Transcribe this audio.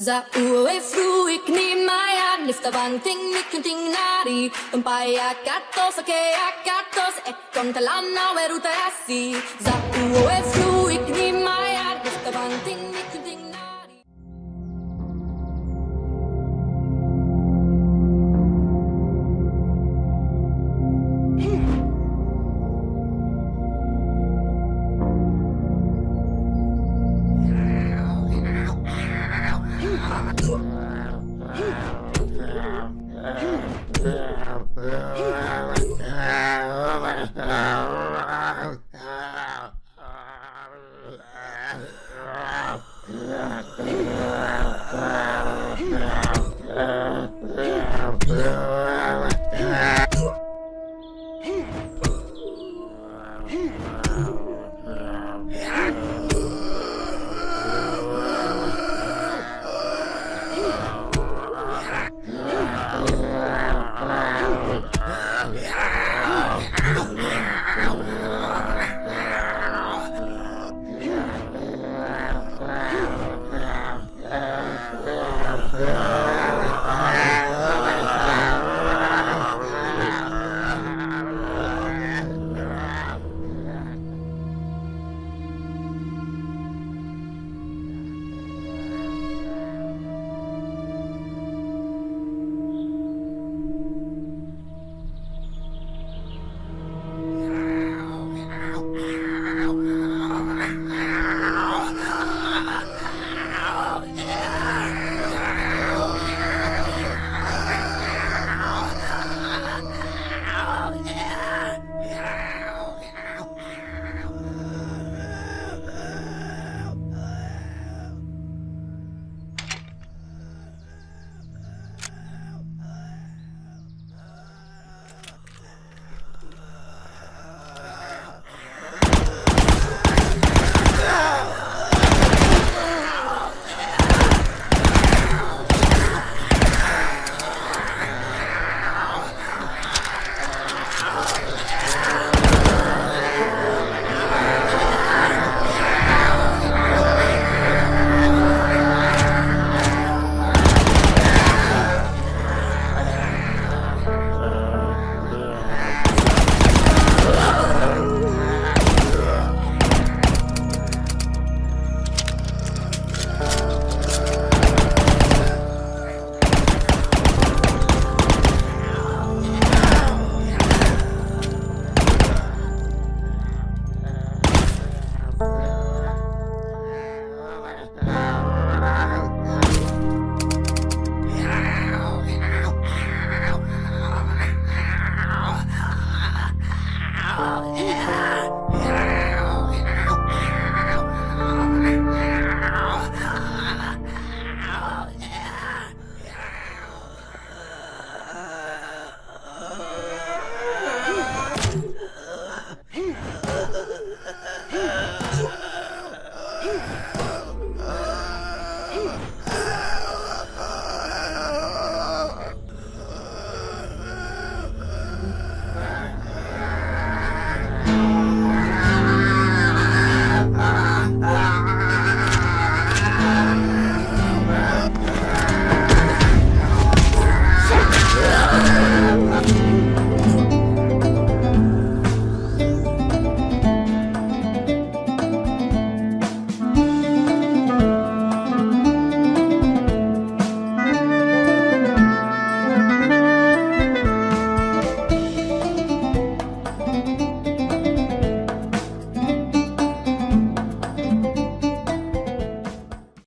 Za uwe fruik ni maya Nifta bang ting nikun ting nari Umpaya katos ake akatos E kon talana weru terasi Za uwe fruik ni Yeah. 啊！